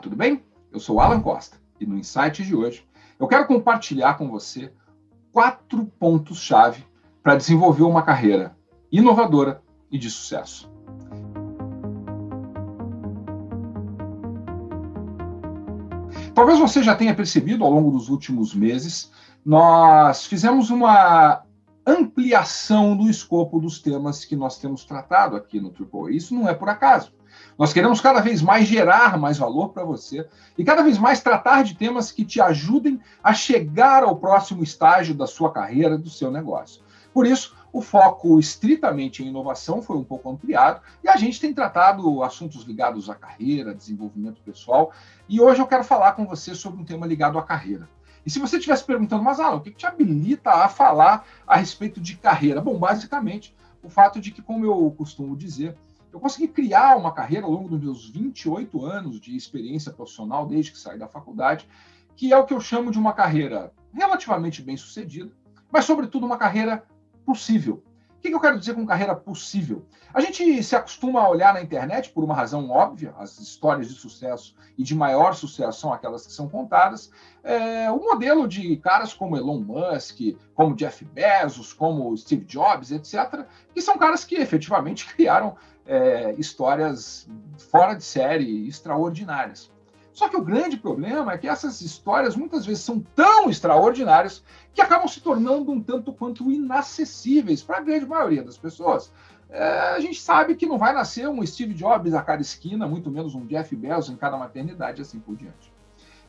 tudo bem? Eu sou Alan Costa e no Insight de hoje eu quero compartilhar com você quatro pontos-chave para desenvolver uma carreira inovadora e de sucesso. Talvez você já tenha percebido ao longo dos últimos meses, nós fizemos uma ampliação do escopo dos temas que nós temos tratado aqui no Triple. Isso não é por acaso. Nós queremos cada vez mais gerar mais valor para você e cada vez mais tratar de temas que te ajudem a chegar ao próximo estágio da sua carreira, do seu negócio. Por isso, o foco estritamente em inovação foi um pouco ampliado e a gente tem tratado assuntos ligados à carreira, desenvolvimento pessoal. E hoje eu quero falar com você sobre um tema ligado à carreira. E se você estivesse perguntando, mas Alan, o que te habilita a falar a respeito de carreira? Bom, basicamente, o fato de que, como eu costumo dizer, eu consegui criar uma carreira ao longo dos meus 28 anos de experiência profissional, desde que saí da faculdade, que é o que eu chamo de uma carreira relativamente bem sucedida, mas, sobretudo, uma carreira possível. O que eu quero dizer com carreira possível? A gente se acostuma a olhar na internet por uma razão óbvia, as histórias de sucesso e de maior sucesso são aquelas que são contadas. É, o modelo de caras como Elon Musk, como Jeff Bezos, como Steve Jobs, etc., que são caras que efetivamente criaram é, histórias fora de série, extraordinárias. Só que o grande problema é que essas histórias muitas vezes são tão extraordinárias que acabam se tornando um tanto quanto inacessíveis para a grande maioria das pessoas. É, a gente sabe que não vai nascer um Steve Jobs a cada esquina, muito menos um Jeff Bezos em cada maternidade, assim por diante.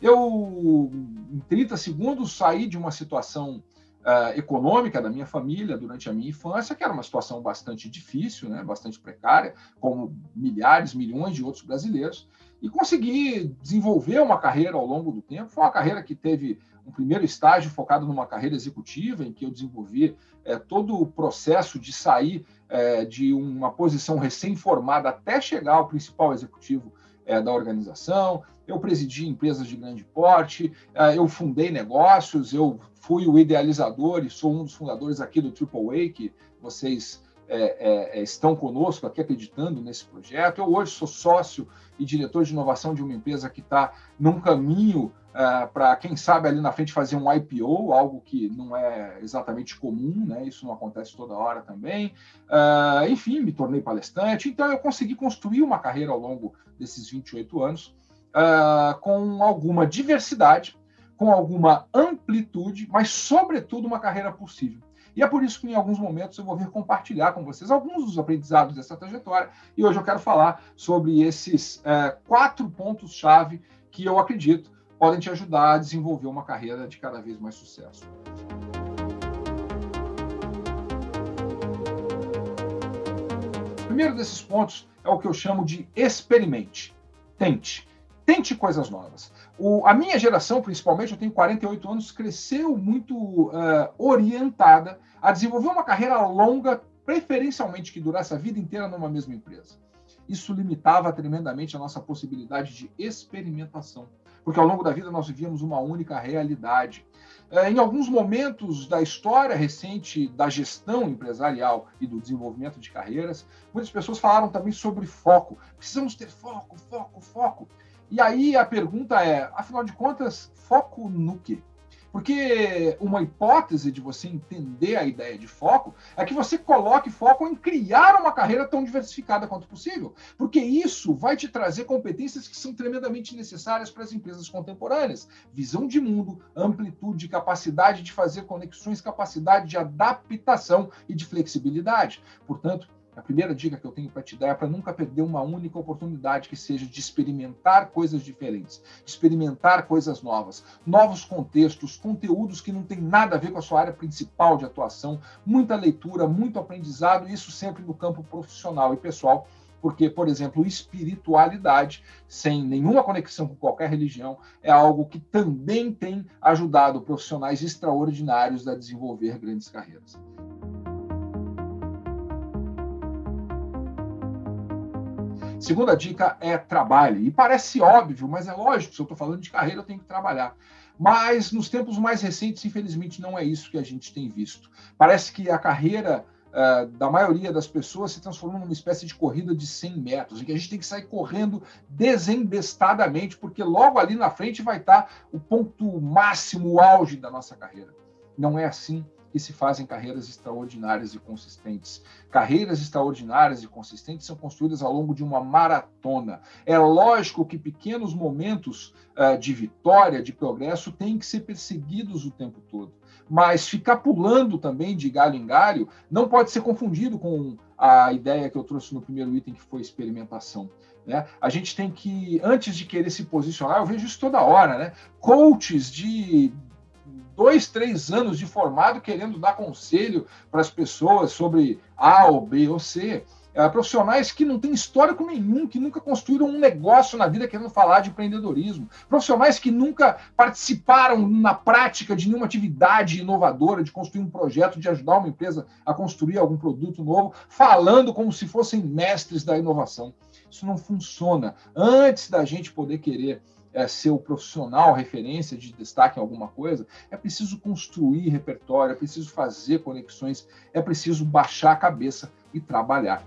Eu, em 30 segundos, saí de uma situação uh, econômica da minha família durante a minha infância, que era uma situação bastante difícil, né, bastante precária, como milhares, milhões de outros brasileiros, e consegui desenvolver uma carreira ao longo do tempo. Foi uma carreira que teve um primeiro estágio focado numa carreira executiva, em que eu desenvolvi é, todo o processo de sair é, de uma posição recém-formada até chegar ao principal executivo é, da organização. Eu presidi empresas de grande porte, eu fundei negócios, eu fui o idealizador e sou um dos fundadores aqui do AAA, que vocês é, é, é, estão conosco aqui acreditando nesse projeto. Eu hoje sou sócio e diretor de inovação de uma empresa que está num caminho é, para, quem sabe, ali na frente fazer um IPO, algo que não é exatamente comum, né? isso não acontece toda hora também. É, enfim, me tornei palestrante, então eu consegui construir uma carreira ao longo desses 28 anos é, com alguma diversidade com alguma amplitude, mas, sobretudo, uma carreira possível. E é por isso que, em alguns momentos, eu vou vir compartilhar com vocês alguns dos aprendizados dessa trajetória. E hoje eu quero falar sobre esses é, quatro pontos-chave que eu acredito podem te ajudar a desenvolver uma carreira de cada vez mais sucesso. O primeiro desses pontos é o que eu chamo de experimente. Tente. Tente coisas novas. O, a minha geração, principalmente, eu tenho 48 anos, cresceu muito uh, orientada a desenvolver uma carreira longa, preferencialmente que durasse a vida inteira numa mesma empresa. Isso limitava tremendamente a nossa possibilidade de experimentação, porque ao longo da vida nós vivíamos uma única realidade. Uh, em alguns momentos da história recente da gestão empresarial e do desenvolvimento de carreiras, muitas pessoas falaram também sobre foco. Precisamos ter foco, foco, foco. E aí a pergunta é, afinal de contas, foco no quê? Porque uma hipótese de você entender a ideia de foco é que você coloque foco em criar uma carreira tão diversificada quanto possível. Porque isso vai te trazer competências que são tremendamente necessárias para as empresas contemporâneas: visão de mundo, amplitude, capacidade de fazer conexões, capacidade de adaptação e de flexibilidade. Portanto, a primeira dica que eu tenho para te dar é para nunca perder uma única oportunidade que seja de experimentar coisas diferentes, experimentar coisas novas, novos contextos, conteúdos que não tem nada a ver com a sua área principal de atuação, muita leitura, muito aprendizado, isso sempre no campo profissional e pessoal, porque, por exemplo, espiritualidade, sem nenhuma conexão com qualquer religião, é algo que também tem ajudado profissionais extraordinários a desenvolver grandes carreiras. Segunda dica é trabalhe. E parece óbvio, mas é lógico, se eu estou falando de carreira, eu tenho que trabalhar. Mas nos tempos mais recentes, infelizmente, não é isso que a gente tem visto. Parece que a carreira uh, da maioria das pessoas se transformou numa espécie de corrida de 100 metros, em que a gente tem que sair correndo desembestadamente, porque logo ali na frente vai estar o ponto máximo, o auge da nossa carreira. Não é assim que se fazem carreiras extraordinárias e consistentes. Carreiras extraordinárias e consistentes são construídas ao longo de uma maratona. É lógico que pequenos momentos uh, de vitória, de progresso, têm que ser perseguidos o tempo todo. Mas ficar pulando também de galho em galho não pode ser confundido com a ideia que eu trouxe no primeiro item, que foi experimentação. Né? A gente tem que, antes de querer se posicionar, eu vejo isso toda hora, né? Coaches de dois, três anos de formado querendo dar conselho para as pessoas sobre A ou B ou C. É, profissionais que não têm histórico nenhum, que nunca construíram um negócio na vida querendo falar de empreendedorismo. Profissionais que nunca participaram na prática de nenhuma atividade inovadora, de construir um projeto, de ajudar uma empresa a construir algum produto novo, falando como se fossem mestres da inovação. Isso não funciona. Antes da gente poder querer é, ser o profissional referência de destaque em alguma coisa, é preciso construir repertório, é preciso fazer conexões, é preciso baixar a cabeça e trabalhar.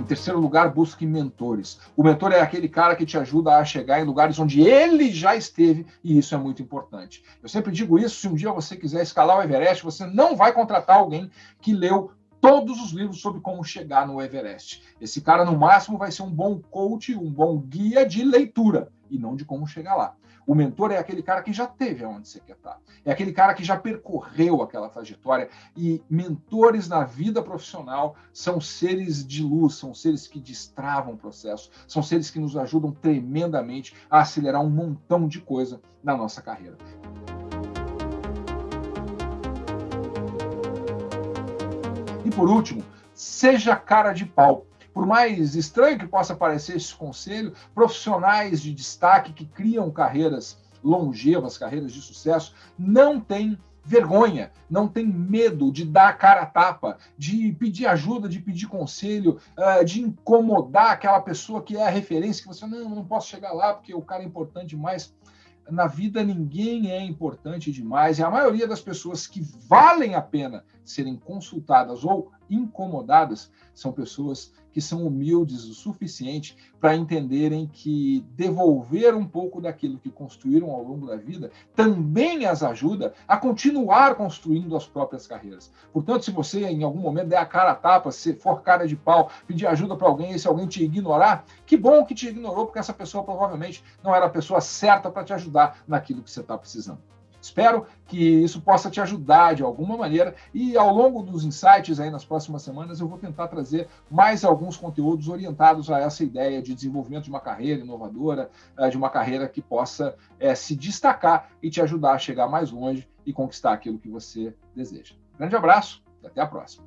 Em terceiro lugar, busque mentores. O mentor é aquele cara que te ajuda a chegar em lugares onde ele já esteve, e isso é muito importante. Eu sempre digo isso: se um dia você quiser escalar o Everest, você não vai contratar alguém que leu todos os livros sobre como chegar no Everest. Esse cara, no máximo, vai ser um bom coach, um bom guia de leitura, e não de como chegar lá. O mentor é aquele cara que já teve aonde você quer estar. É aquele cara que já percorreu aquela trajetória. E mentores na vida profissional são seres de luz, são seres que destravam o processo, são seres que nos ajudam tremendamente a acelerar um montão de coisa na nossa carreira. Por último, seja cara de pau. Por mais estranho que possa parecer esse conselho, profissionais de destaque que criam carreiras longevas, carreiras de sucesso, não têm vergonha, não tem medo de dar a cara a tapa, de pedir ajuda, de pedir conselho, eh, de incomodar aquela pessoa que é a referência, que você não, não posso chegar lá porque o cara é importante demais. Na vida ninguém é importante demais e a maioria das pessoas que valem a pena serem consultadas ou incomodadas são pessoas que são humildes o suficiente para entenderem que devolver um pouco daquilo que construíram ao longo da vida também as ajuda a continuar construindo as próprias carreiras. Portanto, se você em algum momento der a cara a tapa, se for cara de pau, pedir ajuda para alguém e se alguém te ignorar, que bom que te ignorou, porque essa pessoa provavelmente não era a pessoa certa para te ajudar naquilo que você está precisando. Espero que isso possa te ajudar de alguma maneira e ao longo dos insights aí nas próximas semanas eu vou tentar trazer mais alguns conteúdos orientados a essa ideia de desenvolvimento de uma carreira inovadora, eh, de uma carreira que possa é, se destacar e te ajudar a chegar mais longe e conquistar aquilo que você deseja. Grande abraço e até a próxima.